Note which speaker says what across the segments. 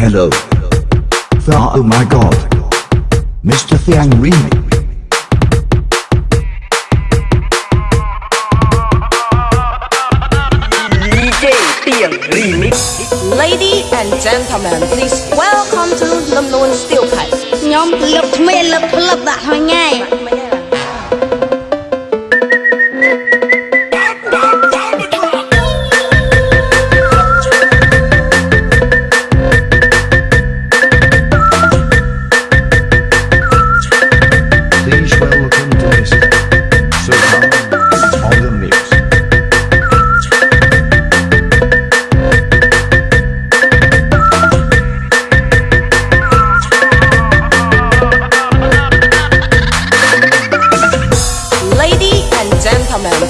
Speaker 1: Hello. The, oh my god. Mr. Thang Remix.
Speaker 2: Lady and gentlemen, please welcome to Lâm Luân Steel Pipe.
Speaker 1: Nhóm lập mê lập lập đã thôi
Speaker 2: ngay. And gentlemen, please welcome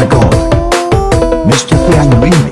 Speaker 1: my god. Mr. Thiang Remix.